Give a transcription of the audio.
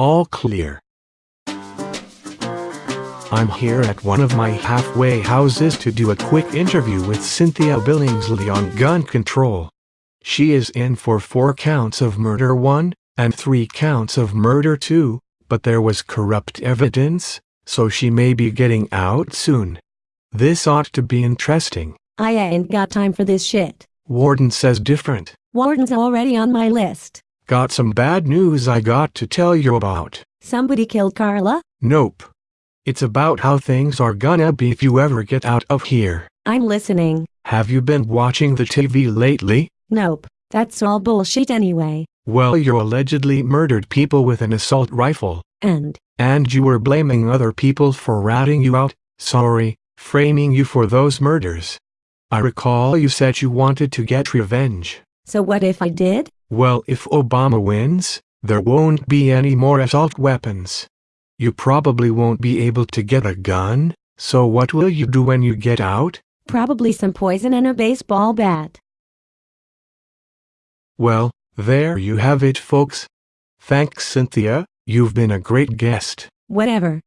All clear. I'm here at one of my halfway houses to do a quick interview with Cynthia Billingsley on gun control. She is in for four counts of murder 1 and three counts of murder 2, but there was corrupt evidence, so she may be getting out soon. This ought to be interesting. I ain't got time for this shit. Warden says different. Warden's already on my list. Got some bad news I got to tell you about. Somebody killed Carla? Nope. It's about how things are gonna be if you ever get out of here. I'm listening. Have you been watching the TV lately? Nope. That's all bullshit anyway. Well, you allegedly murdered people with an assault rifle. And, And you were blaming other people for ratting you out, sorry, framing you for those murders. I recall you said you wanted to get revenge. so what if I did? Well, if Obama wins, there won't be any more assault weapons. You probably won't be able to get a gun, so what will you do when you get out? Probably some poison and a baseball bat. Well, there you have it folks. Thanks Cynthia, you've been a great guest. Whatever.